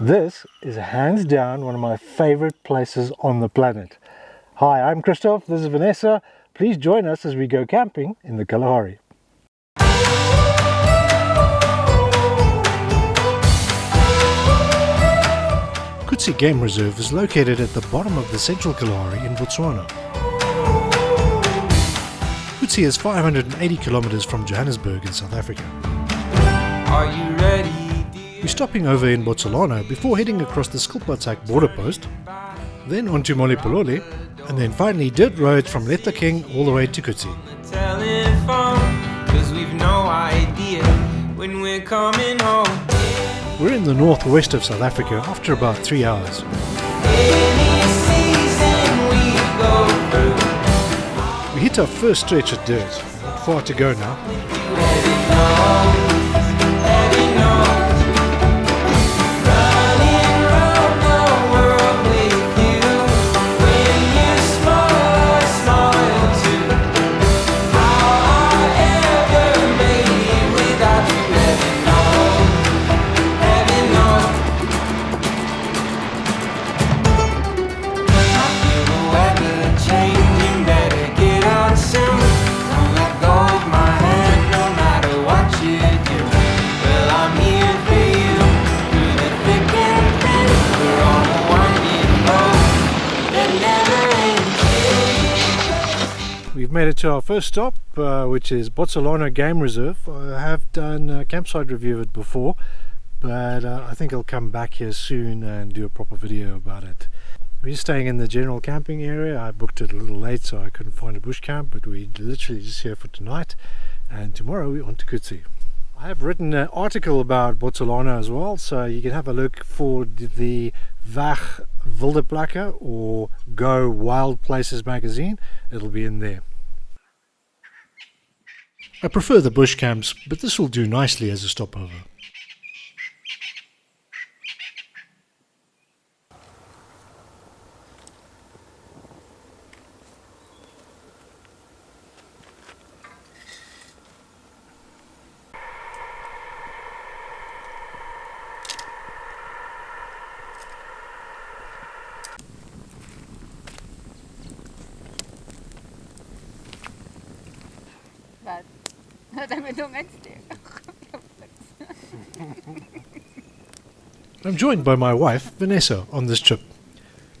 This is hands down one of my favorite places on the planet. Hi, I'm Christoph, this is Vanessa. Please join us as we go camping in the Kalahari. Khutse Game Reserve is located at the bottom of the central Kalahari in Botswana. Khutse is 580 kilometers from Johannesburg in South Africa. Are you ready? We're stopping over in Botsalano before heading across the Skilpadshek border post, then on to Molepolole, and then finally dirt roads from King all the way to Khutse. We've no idea when we're coming home. We're in the northwest of South Africa after about three hours. We We hit our first stretch of dirt. Not far to go now. Made it to our first stop, uh, which is Botsalano Game Reserve. I have done a campsite review of it before, but uh, I think I'll come back here soon and do a proper video about it. We're staying in the general camping area. I booked it a little late, so I couldn't find a bush camp, but we're literally just here for tonight, and tomorrow we're on to Khutse. I have written an article about Botsalano as well, so you can have a look for the Weg Wild or Go Wild Places magazine. It'll be in there. I prefer the bush camps, but this will do nicely as a stopover. I'm joined by my wife, Vanessa, on this trip.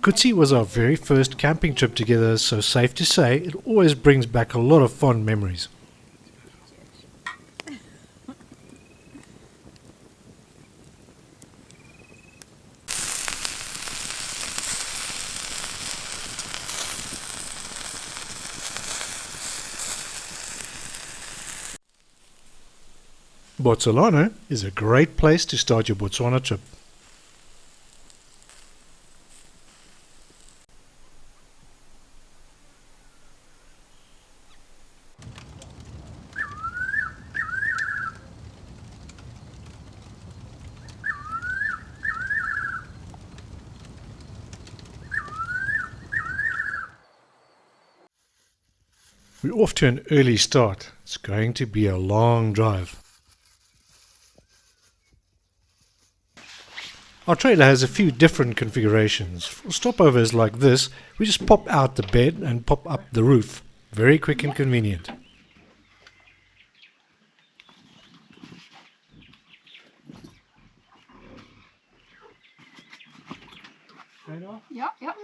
Khutse was our very first camping trip together, so safe to say it always brings back a lot of fond memories. Botsalano is a great place to start your Botswana trip. We're off to an early start. It's going to be a long drive. Our trailer has a few different configurations. For stopovers like this, we just pop out the bed and pop up the roof. Very quick and convenient. Ja, ja,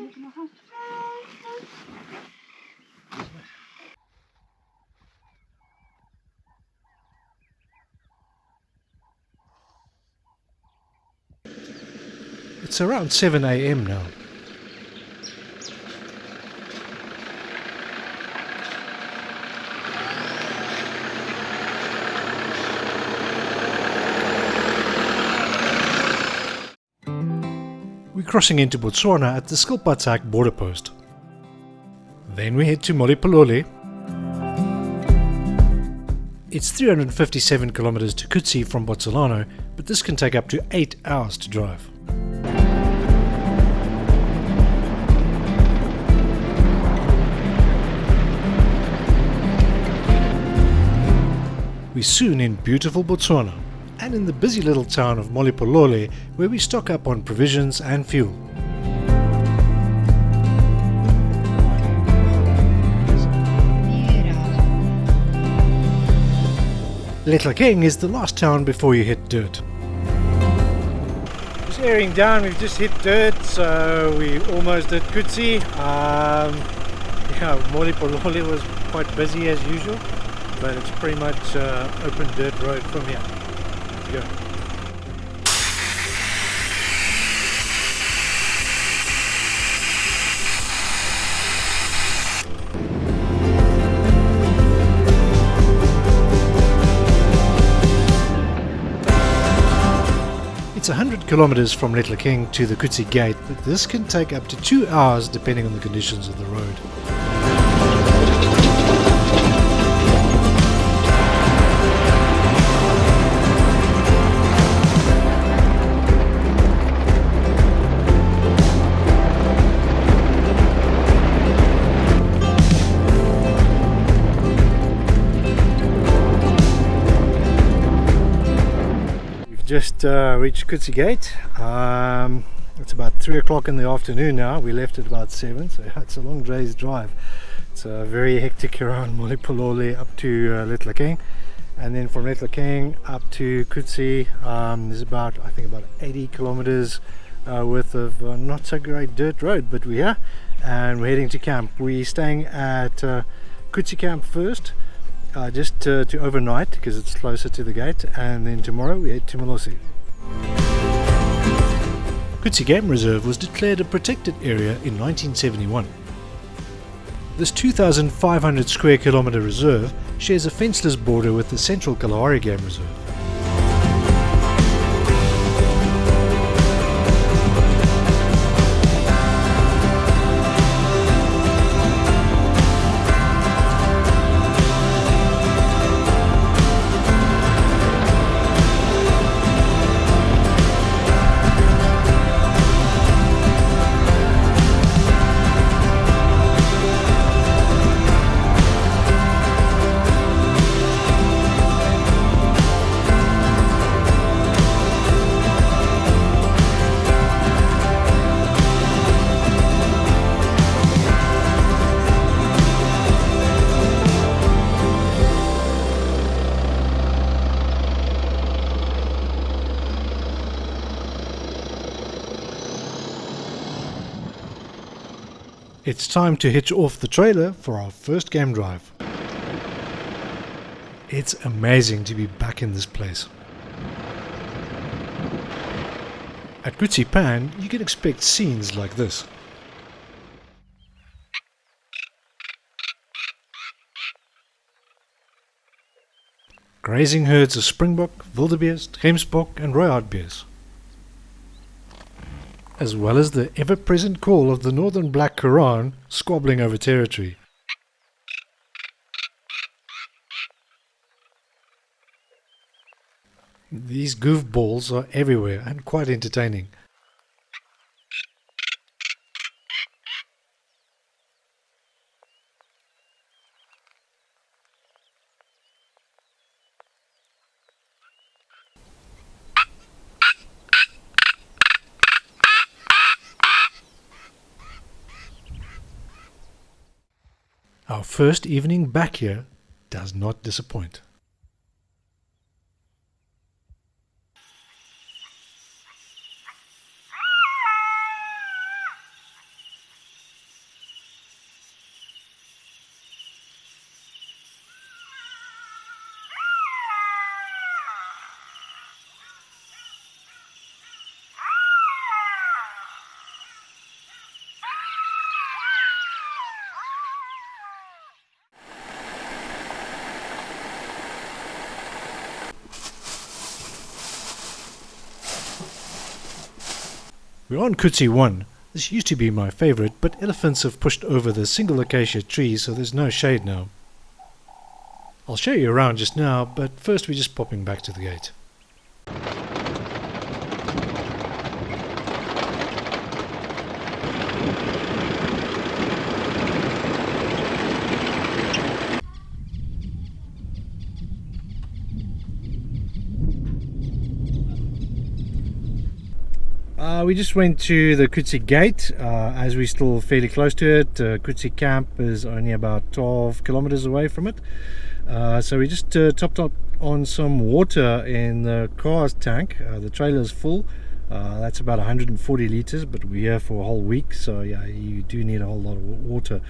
It's around 7 a.m. now. We're crossing into Botswana at the Skilpadshek border post. Then we head to Molepolole. It's 357 kilometers to Khutse from Botsalano, but this can take up to 8 hours to drive. Soon in beautiful Botswana, and in the busy little town of Molepolole, where we stock up on provisions and fuel. Letlhakeng is the last town before you hit dirt. Just airing down, we've just hit dirt, so we almost at Khutse. Um, yeah, Molepolole was quite busy as usual, but it's pretty much uh, open dirt road from here. Let's go. It's 100 kilometers from Letlhakeng to the Khutse Gate, but this can take up to two hours depending on the conditions of the road. Just uh, reached Khutse Gate. Um, it's about three o'clock in the afternoon now. We left at about seven, so it's a long day's drive. It's uh, very hectic around Molepolole up to uh, Letlhakeng, and then from Letlhakeng up to Khutse. Um, there's about I think about 80 kilometers uh, worth of uh, not so great dirt road, but we're and we're heading to camp. We're staying at uh, Khutse camp first uh, just to, to overnight because it's closer to the gate and then tomorrow we head to Molose. Khutse Game Reserve was declared a protected area in 1971. This 2,500 square kilometre reserve shares a fenceless border with the Central Kalahari Game Reserve. It's time to hitch off the trailer for our first game drive. It's amazing to be back in this place. At Khutse Pan, you can expect scenes like this. Grazing herds of springbok, wildebeest, gemsbok and rooihartbees as well as the ever-present call of the northern black korhaan squabbling over territory. These goofballs are everywhere and quite entertaining. Our first evening back here does not disappoint. We're on Khutse 1. This used to be my favorite, but elephants have pushed over the single acacia tree so there's no shade now. I'll show you around just now, but first we're just popping back to the gate. Uh, we just went to the Khutse Gate uh, as we're still fairly close to it. Uh, Khutse Camp is only about 12 kilometers away from it. Uh, so we just uh, topped up on some water in the car's tank. Uh, the trailer is full. Uh, that's about 140 liters, but we're here for a whole week, so yeah, you do need a whole lot of water.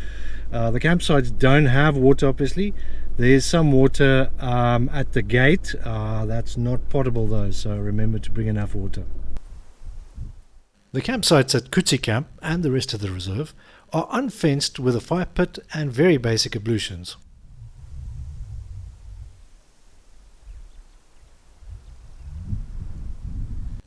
The campsites don't have water, obviously. There's some water um, at the gate. That's not potable though, so remember to bring enough water. The campsites at Khutse Camp and the rest of the reserve are unfenced with a fire pit and very basic ablutions.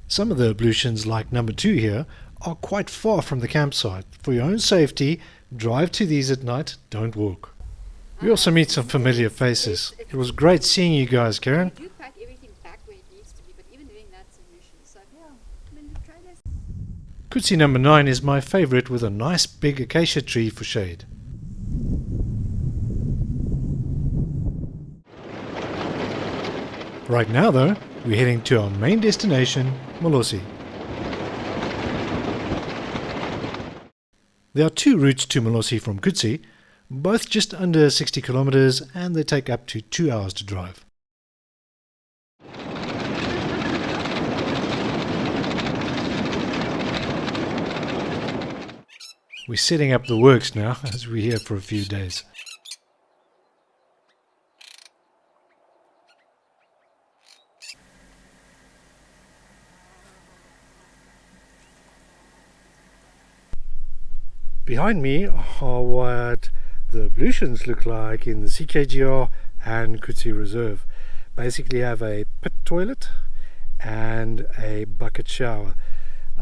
Some of the ablutions, like number two here, are quite far from the campsite. For your own safety, drive to these at night, don't walk. We also meet some familiar faces. It was great seeing you guys, Karen. You pack everything back where it needs to be, but even doing that's a mission. So yeah, I mean, try this. Khutse number 9 is my favorite with a nice big acacia tree for shade. Right now though, we're heading to our main destination, Molose. There are two routes to Molose from Khutse, both just under 60 kilometers and they take up to 2 hours to drive. We're setting up the works now as we're here for a few days. Behind me are what the ablutions look like in the CKGR and Khutse Reserve. Basically have a pit toilet and a bucket shower.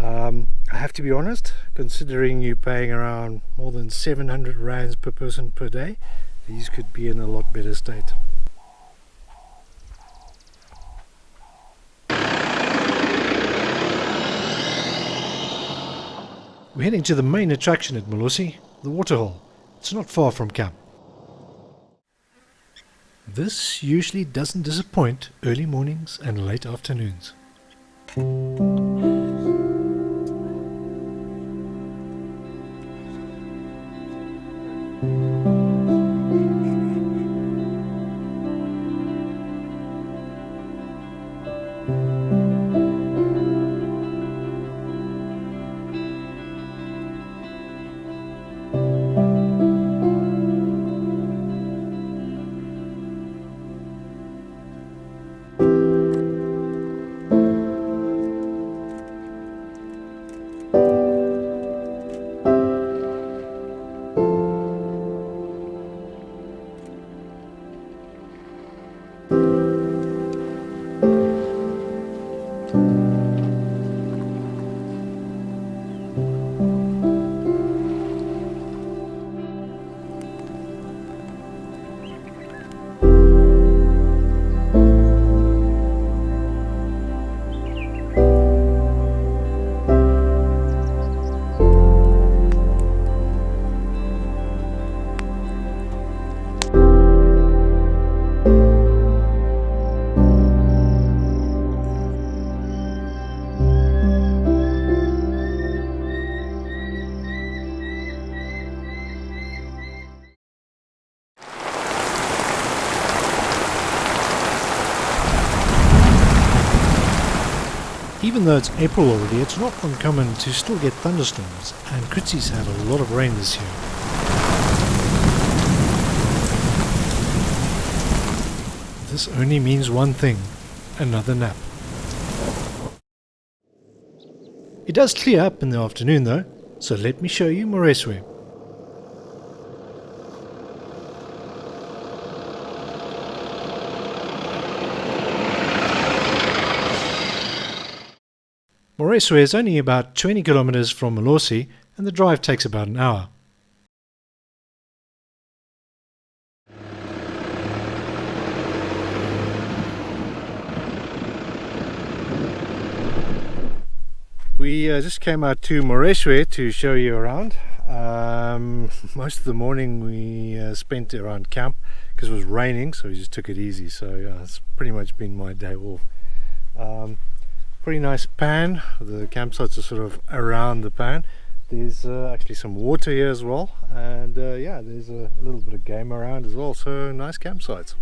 Um, I have to be honest, considering you're paying around more than 700 rands per person per day, these could be in a lot better state. We're heading to the main attraction at Molose, the waterhole. It's not far from camp. This usually doesn't disappoint early mornings and late afternoons. Even though it's April already, it's not uncommon to still get thunderstorms, and Khutse's had a lot of rain this year. This only means one thing, another nap. It does clear up in the afternoon though, so let me show you Moreswe. Moreswe is only about 20 kilometers from Molose and the drive takes about an hour. We uh, just came out to Moreswe to show you around. Um, most of the morning we uh, spent around camp because it was raining so we just took it easy so yeah, it's pretty much been my day off. Um, Pretty nice pan. The campsites are sort of around the pan. There's uh, actually some water here as well, and uh, yeah, there's a, little bit of game around as well. So nice campsites.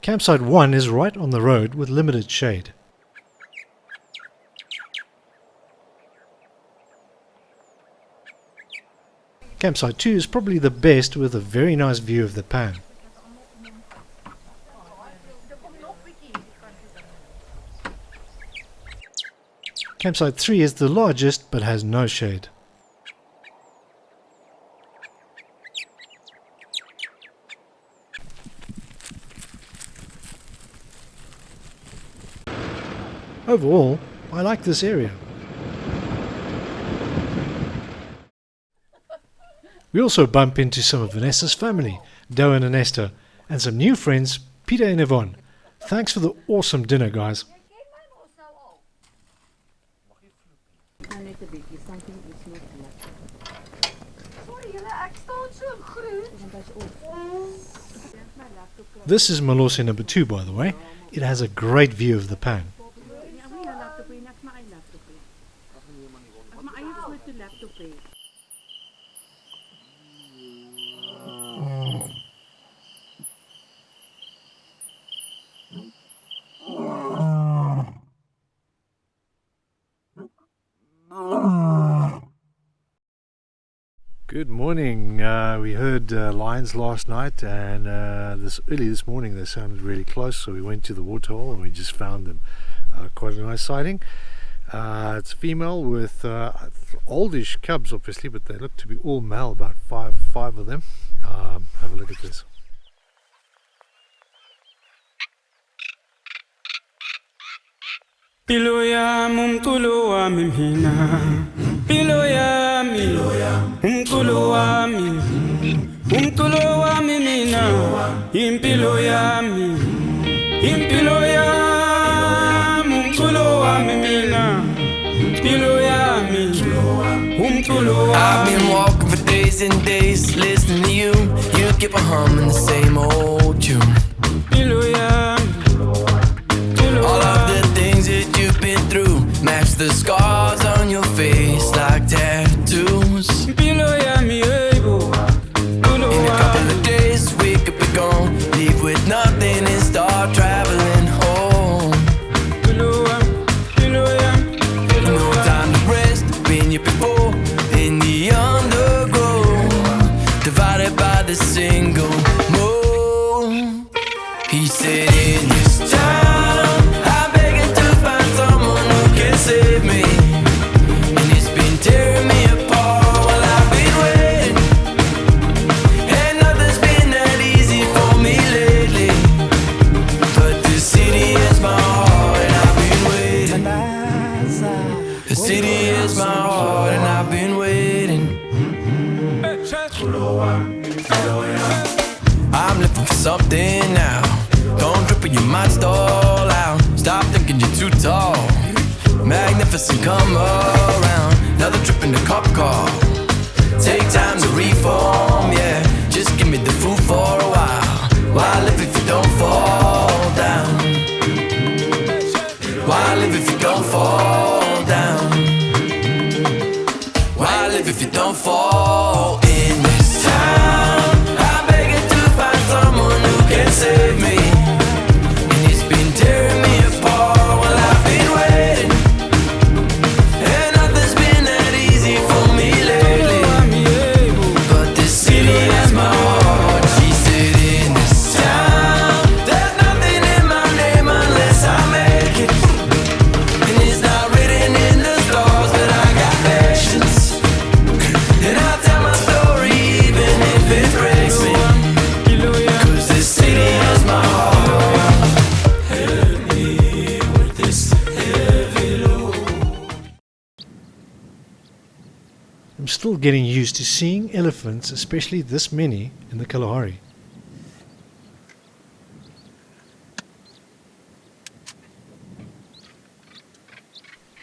Campsite 1 is right on the road with limited shade. Campsite 2 is probably the best with a very nice view of the pan. Campsite 3 is the largest but has no shade. Overall, I like this area. We also bump into some of Vanessa's family, Darren and Esther, and some new friends, Peter and Yvonne. Thanks for the awesome dinner, guys. This is Molose number 2, by the way. It has a great view of the pan. Good morning. Uh, we heard uh, lions last night, and uh, this early this morning they sounded really close. So we went to the waterhole and we just found them. Uh, quite a nice sighting. Uh, it's female with uh, oldish cubs, obviously, but they look to be all male. About five, five of them. Um, have a look at this. Pilo yami umculo wami mina Pilo yami umculo wami umculo wami mina impilo yami impilo yami umculo wami mina Pilo yami umculo I've been wami walking for days and days listening to you. You keep on humming the same old tune. Yami All of the things that you've been through match the scars live if you don't fall getting used to seeing elephants, especially this many, in the Kalahari.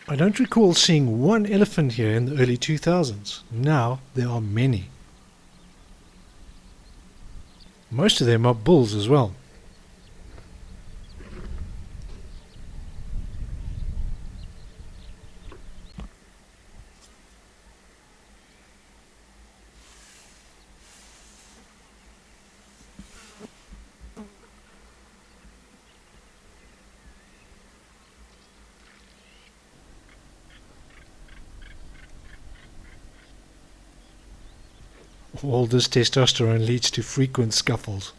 I don't recall seeing one elephant here in the early 2000s. Now there are many. Most of them are bulls as well. All this testosterone leads to frequent scuffles.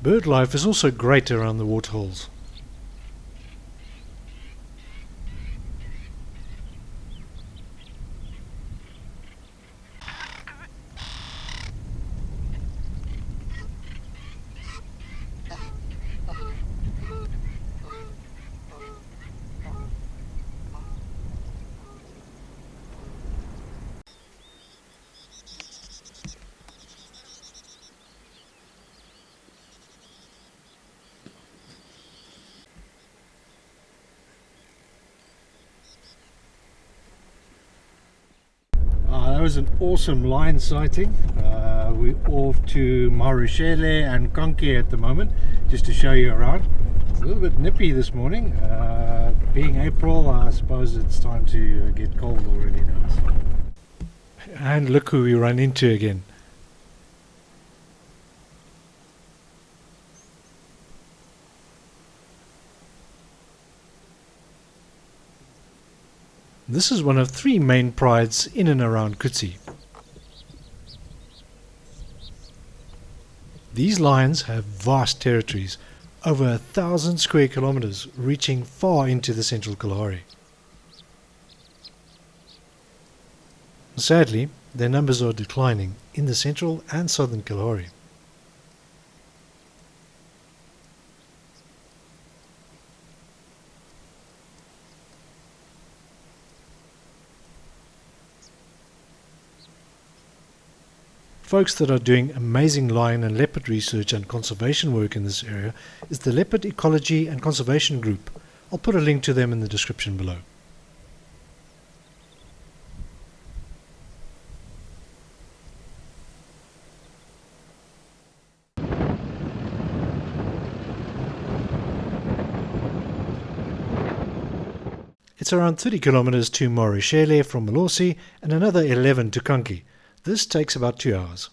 Bird life is also great around the waterholes. Was an awesome lion sighting. Uh, we're off to Mahurushele and Khankhe at the moment, just to show you around. It's a little bit nippy this morning. Uh, being April, I suppose it's time to get cold already now. And look who we run into again. This is one of three main prides in and around Khutse. These lions have vast territories, over a thousand square kilometers, reaching far into the central Kalahari. Sadly, their numbers are declining in the central and southern Kalahari. Folks that are doing amazing lion and leopard research and conservation work in this area is the Leopard Ecology and Conservation Group. I'll put a link to them in the description below. It's around 30 kilometers to Mahurushele from Molose and another 11 to Khankhe. This takes about two hours.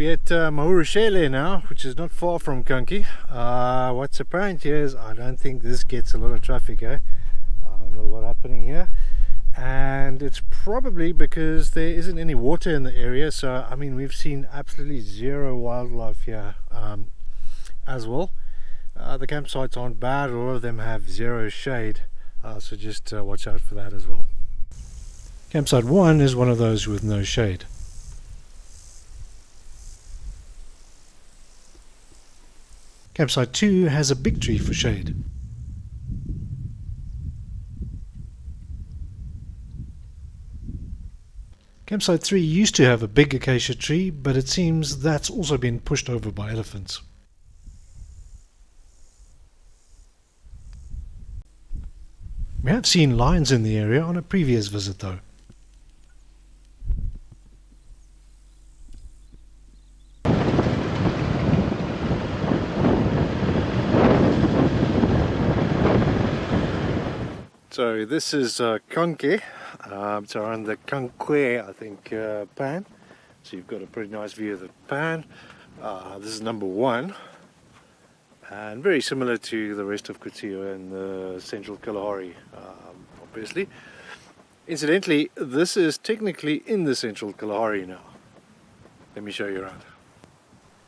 We're at uh, Mahurushele now, which is not far from Khankhe. Uh, what's apparent here is I don't think this gets a lot of traffic, eh? Uh, not a lot happening here. And it's probably because there isn't any water in the area. So, I mean, we've seen absolutely zero wildlife here um, as well. Uh, the campsites aren't bad, a lot of them have zero shade. Uh, so just uh, watch out for that as well. Campsite 1 is one of those with no shade. Campsite 2 has a big tree for shade. Campsite 3 used to have a big acacia tree, but it seems that's also been pushed over by elephants. We have seen lions in the area on a previous visit though. So this is uh, Khankhe. Um, it's around the Kankwe, I think, uh, pan. So you've got a pretty nice view of the pan. Uh, this is number one. And very similar to the rest of Khutse and the central Kalahari, um, obviously. Incidentally, this is technically in the central Kalahari now. Let me show you around.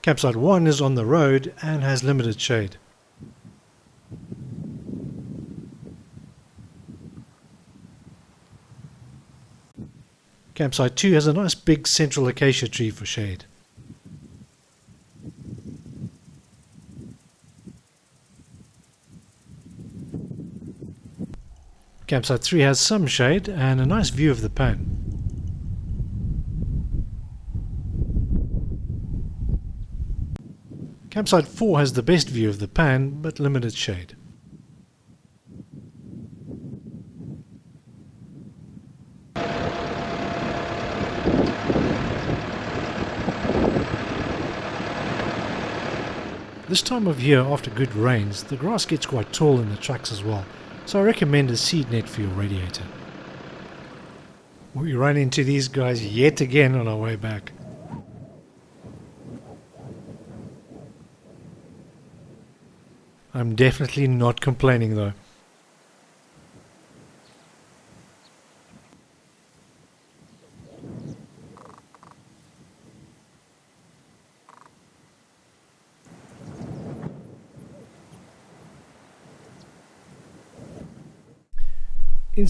Campsite 1 is on the road and has limited shade. Campsite 2 has a nice big central acacia tree for shade. Campsite 3 has some shade and a nice view of the pan. Campsite 4 has the best view of the pan, but limited shade. This time of year after good rains, the grass gets quite tall in the tracks as well, so I recommend a seed net for your radiator. We run into these guys yet again on our way back. I'm definitely not complaining though.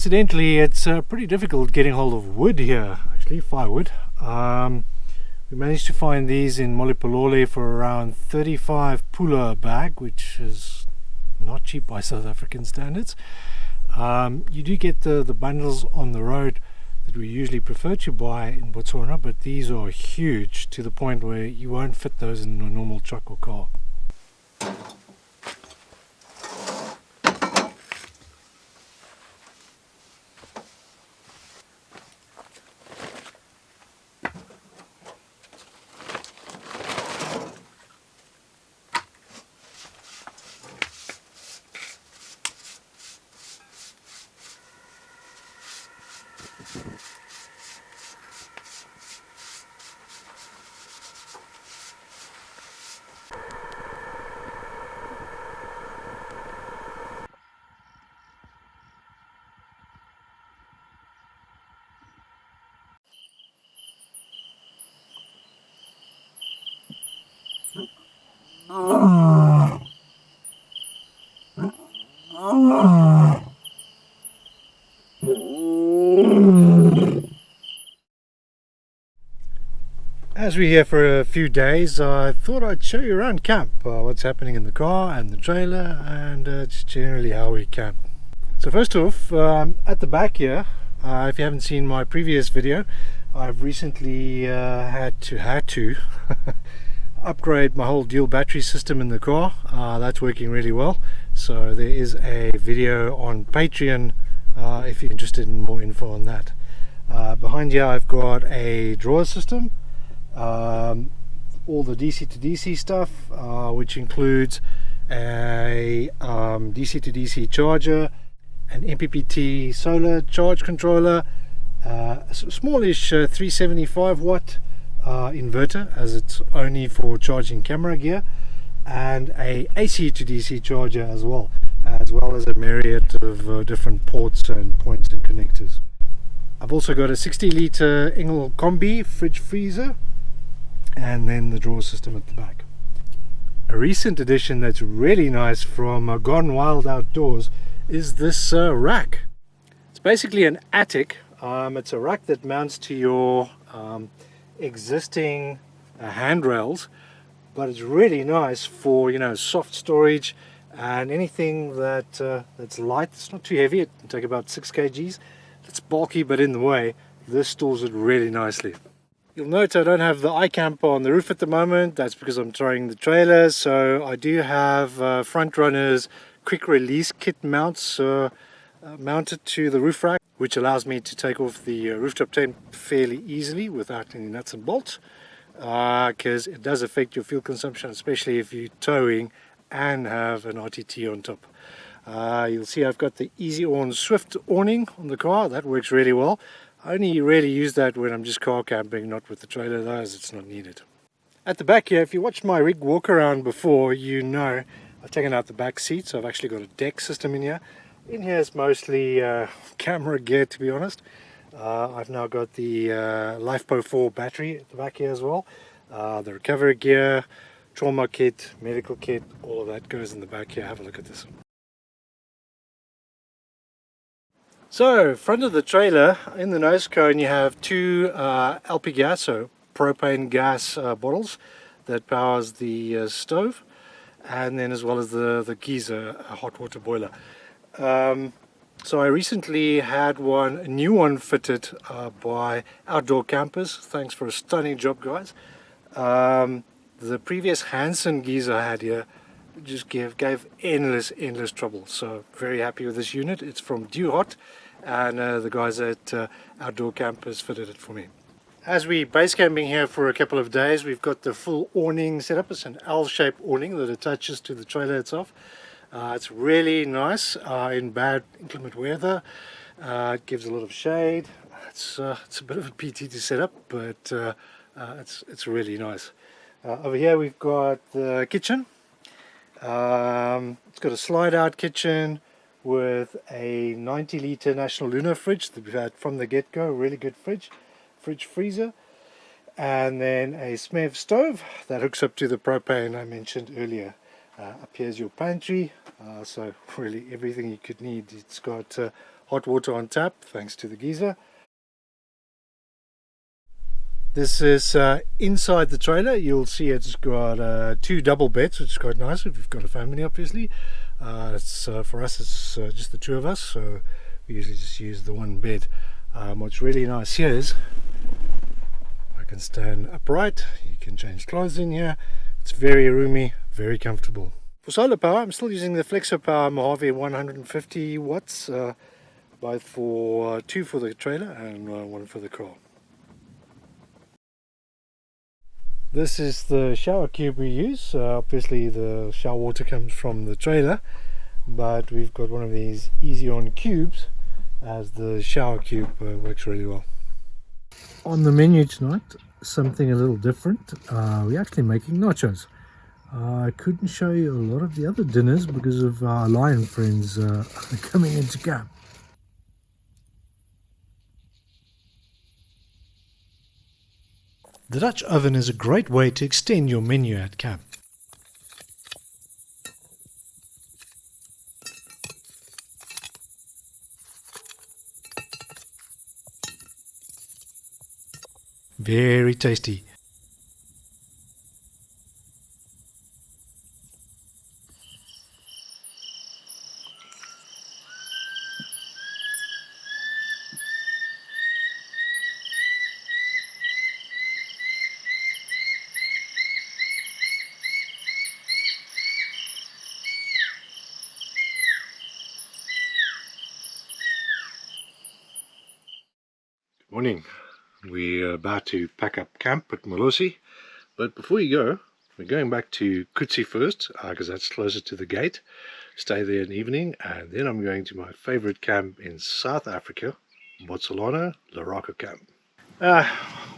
Incidentally, it's uh, pretty difficult getting hold of wood here, actually firewood. Um, we managed to find these in Molepolole for around 35 pula a bag, which is not cheap by South African standards. Um, you do get the, the bundles on the road that we usually prefer to buy in Botswana, but these are huge to the point where you won't fit those in a normal truck or car. As we're here for a few days, I thought I'd show you around camp, uh, what's happening in the car and the trailer, and uh, just generally how we camp. So first off, um, at the back here, uh, if you haven't seen my previous video, I've recently uh, had to had to upgrade my whole dual battery system in the car. Uh, that's working really well. So there is a video on Patreon uh, if you're interested in more info on that. behind here I've got a drawer system um, all the DC to DC stuff uh, which includes a um, DC to DC charger an MPPT solar charge controller uh, a smallish uh, 375 watt uh, inverter as it's only for charging camera gear and a AC to DC charger as well as well as a myriad of uh, different ports and points and connectors. I've also got a 60 litre Engel Combi fridge freezer and then the drawer system at the back. A recent addition that's really nice from uh, Gone Wild Outdoors is this uh, rack. It's basically an attic. Um, it's a rack that mounts to your um, existing uh, handrails but it's really nice for you know soft storage and anything that uh, that's light it's not too heavy it can take about 6 kgs it's bulky but in the way this stores it really nicely You'll note I don't have the iKamper on the roof at the moment. That's because I'm throwing the trailer. So I do have uh, front runners quick release kit mounts uh, uh, mounted to the roof rack, which allows me to take off the uh, rooftop tent fairly easily without any nuts and bolts. Because uh, it does affect your fuel consumption, especially if you're towing and have an RTT on top. Uh, you'll see I've got the Eezi-Awn Swift awning on the car. That works really well. I only really use that when I'm just car camping, not with the trailer though, as it's not needed. At the back here, if you watched my rig walk around before, you know I've taken out the back seat, so I've actually got a deck system in here. In here is mostly uh, camera gear, to be honest. Uh, I've now got the uh, LiFePO4 battery at the back here as well. Uh, the recovery gear, trauma kit, medical kit, all of that goes in the back here. Have a look at this. So, front of the trailer, in the nose cone you have two uh, LP gas, so propane gas uh, bottles that powers the uh, stove and then as well as the, the geyser, a hot water boiler. Um, so I recently had one, a new one fitted uh, by Outdoor Campers. Thanks for a stunning job guys. Um, the previous Hansen geyser I had here just gave, gave endless, endless trouble. So very happy with this unit. It's from Duhot and uh, the guys at uh, Outdoor Campers fitted it for me. As we base camping here for a couple of days, we've got the full awning set up. It's an L-shaped awning that attaches to the trailer itself. Uh, it's really nice uh, in bad inclement weather. Uh, it gives a lot of shade. It's, uh, it's a bit of a PT to set up, but it's, it's really nice. over here we've got the kitchen. Um, it's got a slide out kitchen with a 90 litre National Luna fridge that we've had from the get-go, really good fridge, fridge freezer. And then a SMEV stove that hooks up to the propane I mentioned earlier. Uh, up here's your pantry, uh, so really everything you could need. It's got uh, hot water on tap thanks to the geyser. This is uh, inside the trailer. You'll see it's got uh, two double beds, which is quite nice if you've got a family, obviously. Uh, it's uh, for us, it's uh, just the two of us, so we usually just use the one bed. Um, what's really nice here is I can stand upright. You can change clothes in here. It's very roomy, very comfortable. For solar power, I'm still using the Flexo Power Mojave 150 watts, uh, both for two for the trailer and one for the car. This is the shower cube we use. Uh, obviously the shower water comes from the trailer, but we've got one of these Eezi-Awn cubes as the shower cube uh, works really well. On the menu tonight, something a little different. Uh, we're actually making nachos. Uh, I couldn't show you a lot of the other dinners because of our lion friends uh, coming into camp. The Dutch oven is a great way to extend your menu at camp. Very tasty. Morning. We're to pack up camp at Molose, but before you go, we're going back to Khutse first, because uh, that's closer to the gate. Stay there an evening, and then I'm going to my favorite camp in South Africa, Botsalano, Laraka camp. Uh,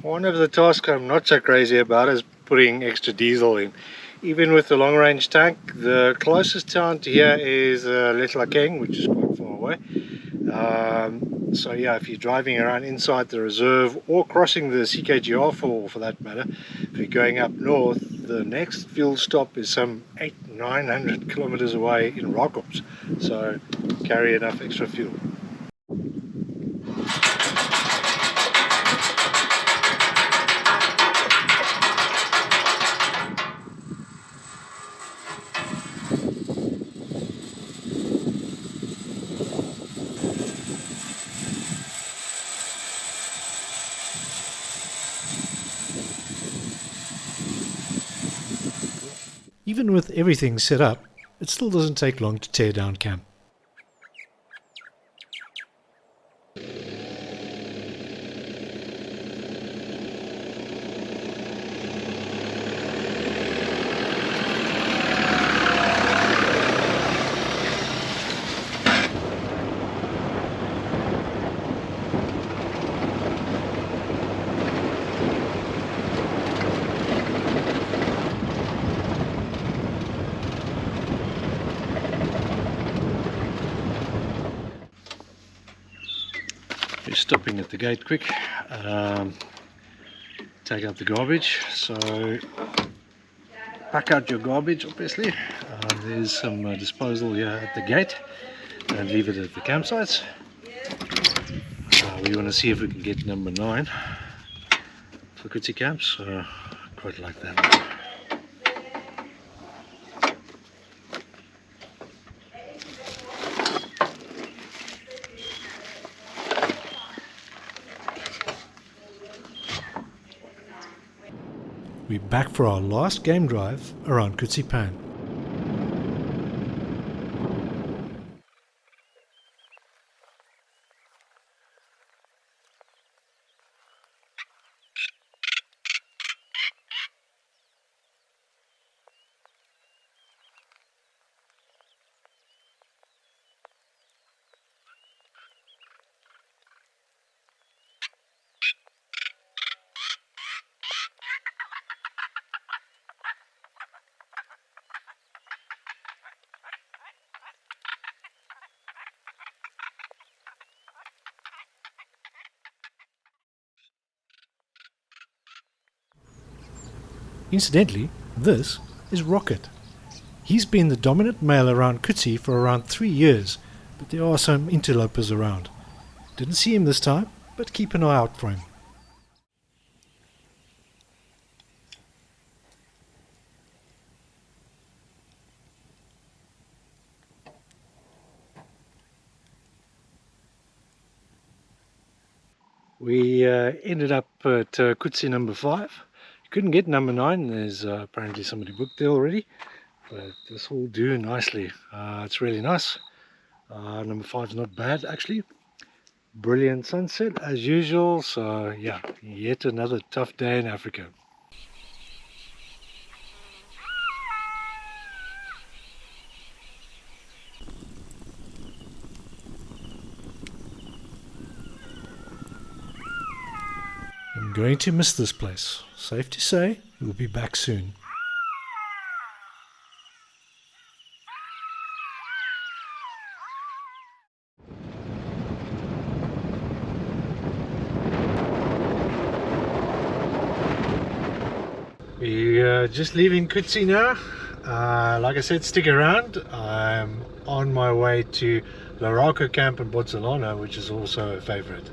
one of the tasks I'm not so crazy about is putting extra diesel in. Even with the long range tank, the closest town to here is uh, Letlhakeng, which is quite far away. Um, so yeah, if you're driving around inside the reserve or crossing the CKGR for, for that matter, if you're going up north, the next fuel stop is some eight, 900 kilometers away in Rakops. So carry enough extra fuel. Even with everything set up, it still doesn't take long to tear down camp. We're stopping at the gate quick. Um, take out the garbage. So pack out your garbage obviously. Uh, there's some uh, disposal here at the gate and leave it at the campsites. Uh, we want to see if we can get number 9 for Khutse camps. Uh, quite like that back for our last game drive around Khutse Pan. Incidentally, this is Rocket. He's been the dominant male around Khutse for around three years, but there are some interlopers around. Didn't see him this time, but keep an eye out for him. We uh, ended up at uh, Khutse number five. Couldn't get number nine. There's uh, apparently somebody booked there already, but this will do nicely. Uh, it's really nice. Uh, number five is not bad actually. Brilliant sunset as usual. So yeah, yet another tough day in Africa. Going to miss this place. Safe to say, we'll be back soon. We're uh, just leaving Khutse now. Uh, like I said, stick around. I'm on my way to Larako camp in Botswana, which is also a favorite.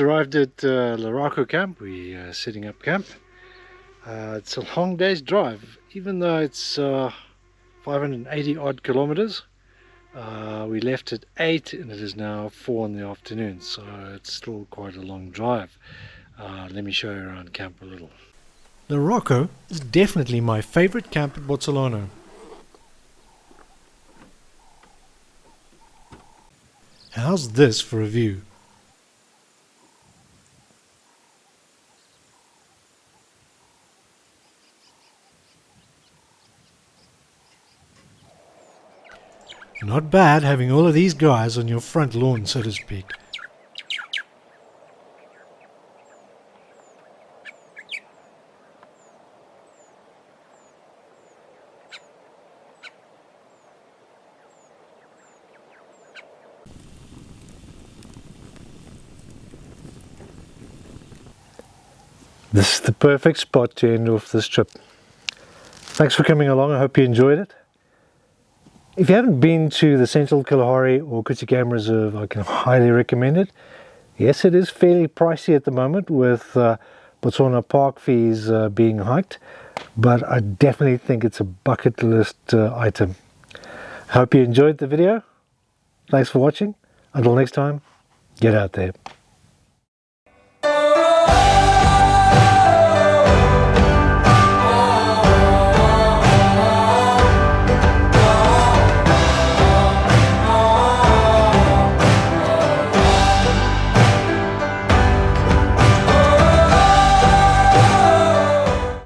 Arrived at uh, camp. We're uh, setting up camp. Uh, it's a long day's drive, even though it's uh, 580 odd kilometers. Uh, we left at 8 and it is now 4 in the afternoon, so it's still quite a long drive. Uh, let me show you around camp a little. Larako is definitely my favorite camp in Botswana. How's this for a view? Not bad having all of these guys on your front lawn, so to speak. This is the perfect spot to end off this trip. Thanks for coming along. I hope you enjoyed it. If you haven't been to the Central Kalahari or Khutse Game Reserve, I can highly recommend it. Yes, it is fairly pricey at the moment with uh, Botswana park fees uh, being hiked, but I definitely think it's a bucket list uh, item. Hope you enjoyed the video. Thanks for watching. Until next time, get out there.